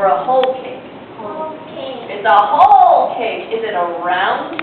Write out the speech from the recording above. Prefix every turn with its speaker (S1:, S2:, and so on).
S1: or a whole cake?
S2: Whole cake.
S1: It's a whole cake. Is it a round